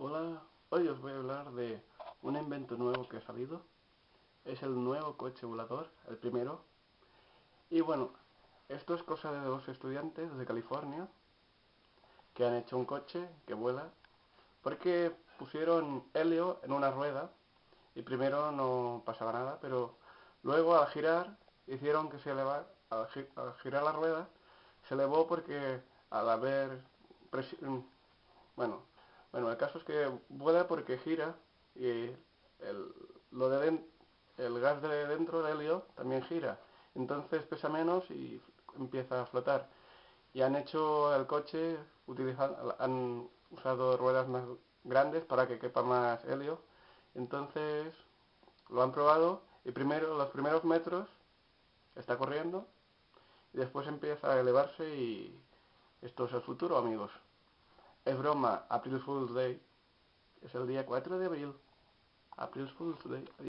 Hola, hoy os voy a hablar de un invento nuevo que ha salido. Es el nuevo coche volador, el primero. Y bueno, esto es cosa de dos estudiantes de California que han hecho un coche que vuela porque pusieron helio en una rueda y primero no pasaba nada, pero luego al girar hicieron que se elevara, al, girar la rueda se elevó porque al haber bueno, bueno, el caso es que vuela porque gira y el, lo de el gas de dentro del helio también gira. Entonces pesa menos y empieza a flotar. Y han hecho el coche, utilizando, han usado ruedas más grandes para que quepa más helio. Entonces lo han probado y primero los primeros metros está corriendo y después empieza a elevarse y esto es el futuro amigos. Es broma, April Fool's Day. Es el día 4 de abril. April Fool's Day.